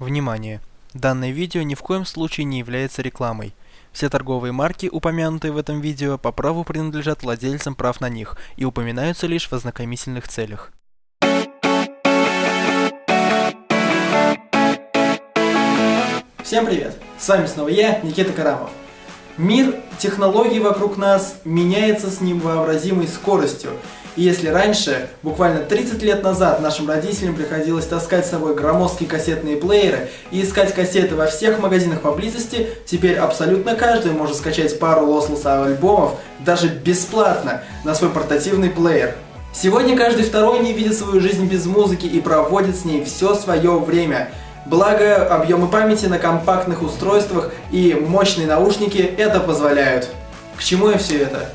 Внимание! Данное видео ни в коем случае не является рекламой. Все торговые марки, упомянутые в этом видео, по праву принадлежат владельцам прав на них и упоминаются лишь в ознакомительных целях. Всем привет! С вами снова я, Никита Карамов. Мир технологий вокруг нас меняется с невообразимой скоростью. И если раньше, буквально 30 лет назад, нашим родителям приходилось таскать с собой громоздкие кассетные плееры и искать кассеты во всех магазинах поблизости, теперь абсолютно каждый может скачать пару лослоса альбомов даже бесплатно на свой портативный плеер. Сегодня каждый второй не видит свою жизнь без музыки и проводит с ней все свое время. Благо, объемы памяти на компактных устройствах и мощные наушники это позволяют. К чему я все это?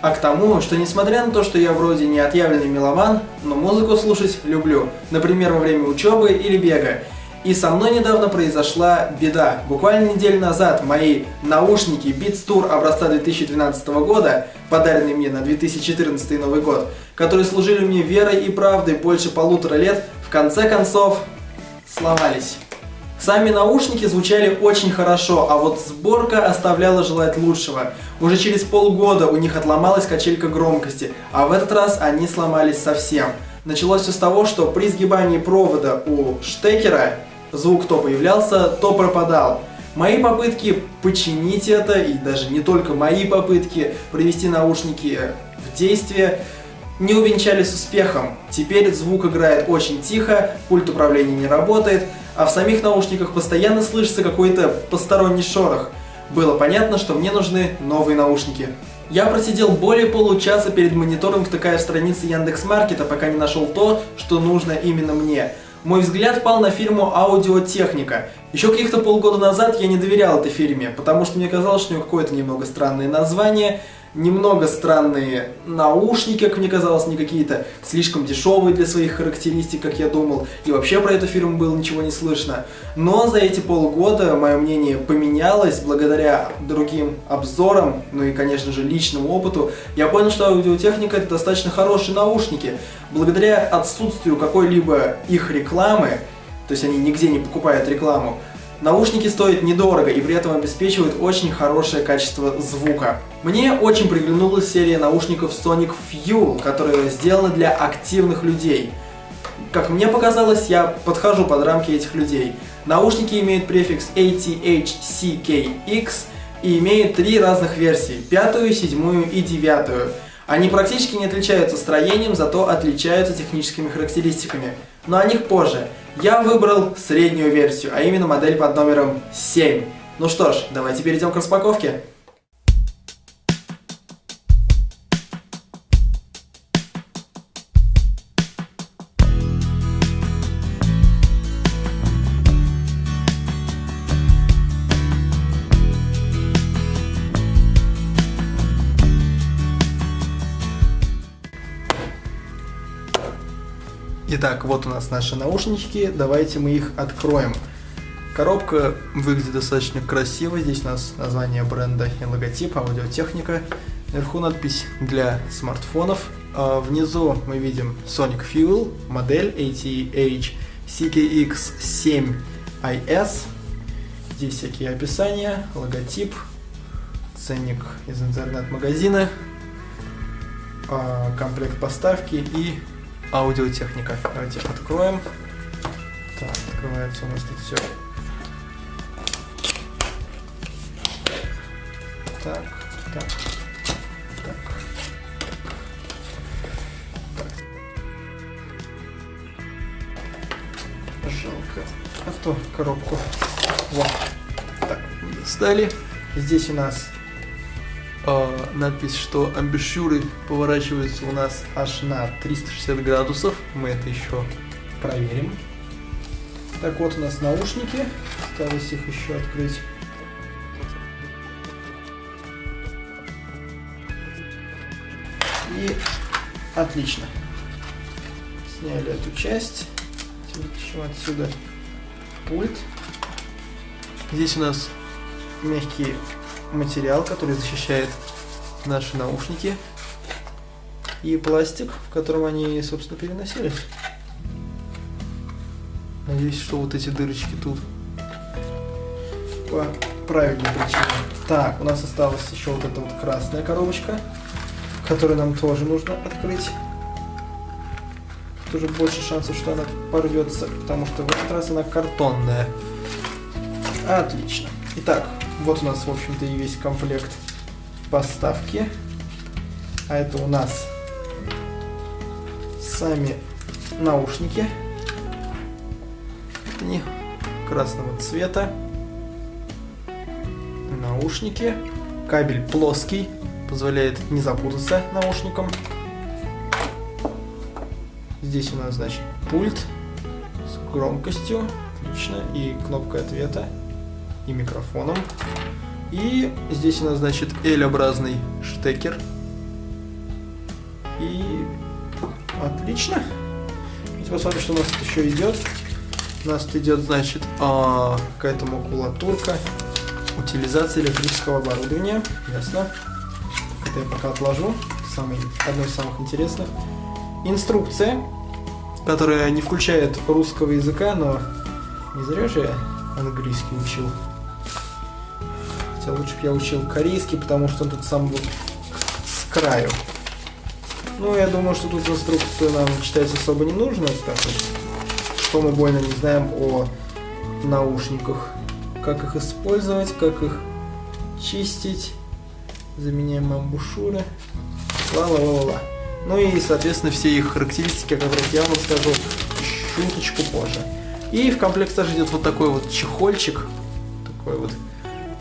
А к тому, что несмотря на то, что я вроде не отъявленный меломан, но музыку слушать люблю, например, во время учебы или бега. И со мной недавно произошла беда. Буквально неделю назад мои наушники Beats Tour образца 2012 года, подаренные мне на 2014 Новый год, которые служили мне верой и правдой больше полутора лет, в конце концов сломались. Сами наушники звучали очень хорошо, а вот сборка оставляла желать лучшего. Уже через полгода у них отломалась качелька громкости, а в этот раз они сломались совсем. Началось все с того, что при сгибании провода у штекера звук то появлялся, то пропадал. Мои попытки починить это, и даже не только мои попытки привести наушники в действие, не увенчались успехом. Теперь звук играет очень тихо, пульт управления не работает, а в самих наушниках постоянно слышится какой-то посторонний шорох. Было понятно, что мне нужны новые наушники. Я просидел более получаса перед монитором, втыкая в страницы Яндекс.Маркета, пока не нашел то, что нужно именно мне. Мой взгляд пал на фирму Аудиотехника. Еще каких-то полгода назад я не доверял этой фирме, потому что мне казалось, что у нее какое-то немного странное название, немного странные наушники, как мне казалось, не какие-то слишком дешевые для своих характеристик, как я думал, и вообще про эту фирму было ничего не слышно. Но за эти полгода мое мнение поменялось благодаря другим обзорам, ну и, конечно же, личному опыту. Я понял, что аудиотехника это достаточно хорошие наушники. Благодаря отсутствию какой-либо их рекламы, то есть они нигде не покупают рекламу, Наушники стоят недорого и при этом обеспечивают очень хорошее качество звука. Мне очень приглянулась серия наушников Sonic Fuel, которая сделана для активных людей. Как мне показалось, я подхожу под рамки этих людей. Наушники имеют префикс ATHCKX и имеют три разных версии – пятую, седьмую и девятую. Они практически не отличаются строением, зато отличаются техническими характеристиками. Но о них позже. Я выбрал среднюю версию, а именно модель под номером 7. Ну что ж, давайте перейдем к распаковке. Итак, вот у нас наши наушнички, давайте мы их откроем. Коробка выглядит достаточно красиво, здесь у нас название бренда и логотип, аудиотехника. Вверху надпись для смартфонов. А внизу мы видим Sonic Fuel, модель ATH CKX7IS. Здесь всякие описания, логотип, ценник из интернет-магазина, а, комплект поставки и аудиотехника. Давайте откроем. Так, открывается у нас тут все. Так, так, так. Жалко. А то коробку. Вот. Так, достали. Здесь у нас надпись, что амбушюры поворачиваются у нас аж на 360 градусов. Мы это еще проверим. Так вот у нас наушники. Осталось их еще открыть. И отлично. Сняли эту часть. Еще отсюда пульт. Здесь у нас мягкие материал, который защищает наши наушники и пластик, в котором они, собственно, переносились. Надеюсь, что вот эти дырочки тут по правильной причине. Так, у нас осталась еще вот эта вот красная коробочка, которую нам тоже нужно открыть. Тут уже больше шансов, что она порвется, потому что в этот раз она картонная. Отлично. Итак, вот у нас, в общем-то, и весь комплект поставки. А это у нас сами наушники. Они красного цвета. Наушники. Кабель плоский, позволяет не запутаться наушником. Здесь у нас, значит, пульт с громкостью, отлично, и кнопка ответа, и микрофоном. И здесь у нас, значит, L-образный штекер. И отлично. Давайте посмотрим, что у нас тут еще идет. У нас тут идет, значит, а, какая-то макулатурка, утилизация электрического оборудования. Ясно. Это я пока отложу. Самый, одно из самых интересных. Инструкция, которая не включает русского языка, но не зря же я английский учил. Хотя лучше бы я учил корейский, потому что тут сам был с краю. Ну, я думаю, что тут инструкцию нам читать особо не нужно, так вот, что мы больно не знаем о наушниках. Как их использовать, как их чистить. Заменяем амбушюры. Ла-ла-ла-ла. Ну и, соответственно, все их характеристики, о которых я вам расскажу чуточку позже. И в комплект также идет вот такой вот чехольчик. Такой вот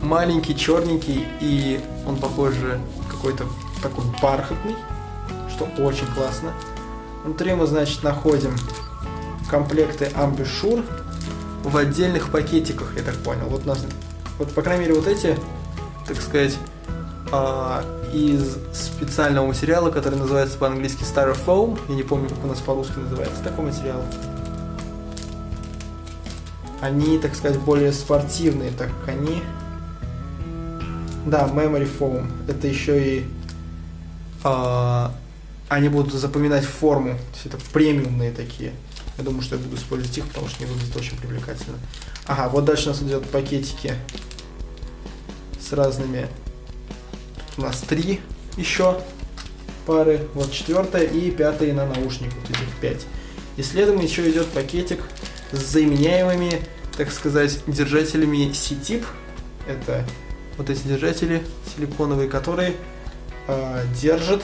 маленький, черненький, и он, похоже, какой-то такой бархатный, что очень классно. Внутри мы, значит, находим комплекты Ambisure в отдельных пакетиках, я так понял. Вот у нас, вот, по крайней мере, вот эти, так сказать, а, из специального материала, который называется по-английски Styrofoam. Я не помню, как у нас по-русски называется такой материал. Они, так сказать, более спортивные, так как они... Да, Memory Foam. Это еще и... А, они будут запоминать форму. То есть это премиумные такие. Я думаю, что я буду использовать их, потому что они выглядят очень привлекательно. Ага, вот дальше у нас идет пакетики с разными у нас три еще пары, вот четвертая и пятая на наушник, вот этих пять. И следом еще идет пакетик с заменяемыми, так сказать, держателями C-тип. Это вот эти держатели силиконовые, которые э, держат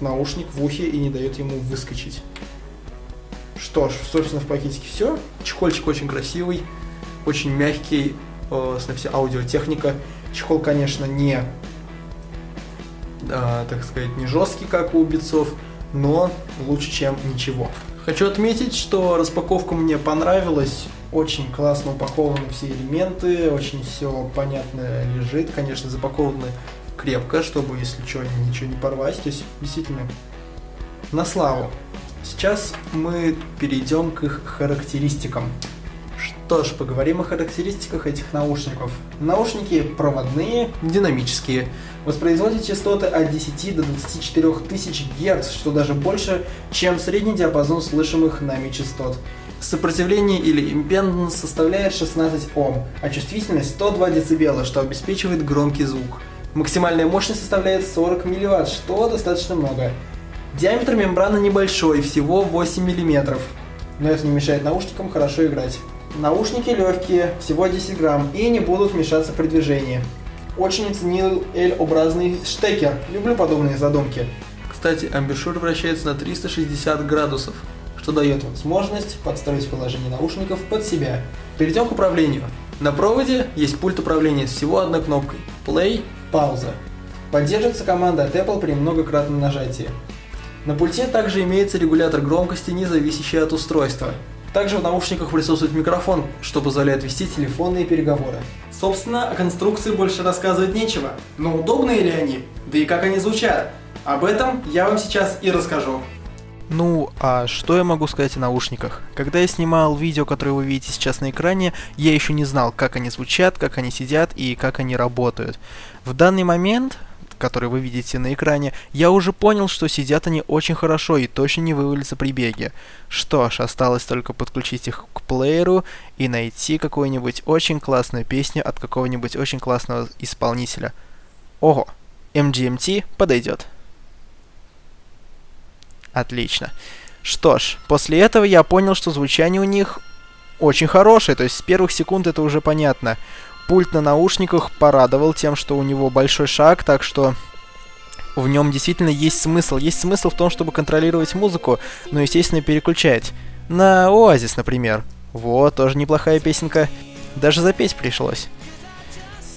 наушник в ухе и не дают ему выскочить. Что ж, собственно, в пакетике все. Чехольчик очень красивый, очень мягкий, э, с аудиотехника. Чехол, конечно, не э, так сказать, не жесткий, как у битцов, но лучше, чем ничего. Хочу отметить, что распаковка мне понравилась. Очень классно упакованы все элементы, очень все понятно лежит. Конечно, запакованы крепко, чтобы, если что, ничего не порвать. То есть, действительно, на славу. Сейчас мы перейдем к их характеристикам. Что ж, поговорим о характеристиках этих наушников. Наушники проводные, динамические, воспроизводят частоты от 10 до 24 тысяч Гц, что даже больше, чем средний диапазон слышимых нами частот. Сопротивление или импеданс составляет 16 Ом, а чувствительность 102 дБ, что обеспечивает громкий звук. Максимальная мощность составляет 40 мВт, что достаточно много. Диаметр мембраны небольшой, всего 8 мм, но это не мешает наушникам хорошо играть. Наушники легкие, всего 10 грамм, и не будут мешаться при движении. Очень оценил L-образный штекер, люблю подобные задумки. Кстати, амбишур вращается на 360 градусов, что дает возможность подстроить положение наушников под себя. Перейдем к управлению. На проводе есть пульт управления с всего одной кнопкой – Play, пауза. Поддерживается команда от Apple при многократном нажатии. На пульте также имеется регулятор громкости, не зависящий от устройства. Также в наушниках присутствует микрофон, что позволяет вести телефонные переговоры. Собственно, о конструкции больше рассказывать нечего. Но удобные ли они? Да и как они звучат? Об этом я вам сейчас и расскажу. Ну, а что я могу сказать о наушниках? Когда я снимал видео, которое вы видите сейчас на экране, я еще не знал, как они звучат, как они сидят и как они работают. В данный момент который вы видите на экране, я уже понял, что сидят они очень хорошо и точно не вывалятся при беге. Что ж, осталось только подключить их к плееру и найти какую-нибудь очень классную песню от какого-нибудь очень классного исполнителя. Ого, MGMT подойдет. Отлично. Что ж, после этого я понял, что звучание у них очень хорошее, то есть с первых секунд это уже понятно. Пульт на наушниках порадовал тем, что у него большой шаг, так что в нем действительно есть смысл. Есть смысл в том, чтобы контролировать музыку, но, естественно, переключать. На Оазис, например. Вот, тоже неплохая песенка. Даже запеть пришлось.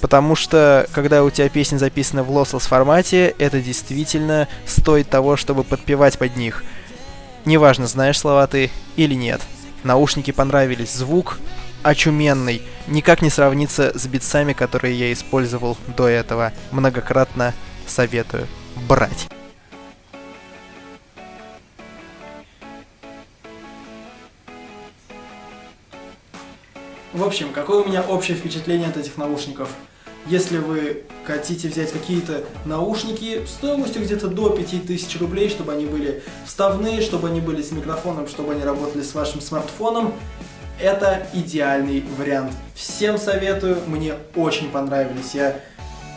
Потому что, когда у тебя песня записана в lossless формате, это действительно стоит того, чтобы подпевать под них. Неважно, знаешь слова ты или нет. Наушники понравились, звук очуменный, никак не сравнится с битсами, которые я использовал до этого. Многократно советую брать. В общем, какое у меня общее впечатление от этих наушников? Если вы хотите взять какие-то наушники стоимостью где-то до 5000 рублей, чтобы они были вставные, чтобы они были с микрофоном, чтобы они работали с вашим смартфоном, это идеальный вариант. Всем советую, мне очень понравились. Я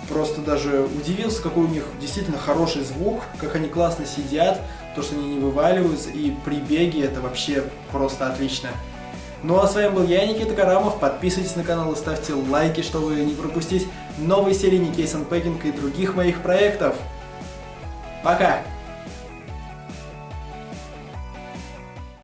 просто даже удивился, какой у них действительно хороший звук, как они классно сидят, то, что они не вываливаются, и при беге это вообще просто отлично. Ну а с вами был я, Никита Карамов. Подписывайтесь на канал и ставьте лайки, чтобы не пропустить новые серии Никейс Unpacking и других моих проектов. Пока!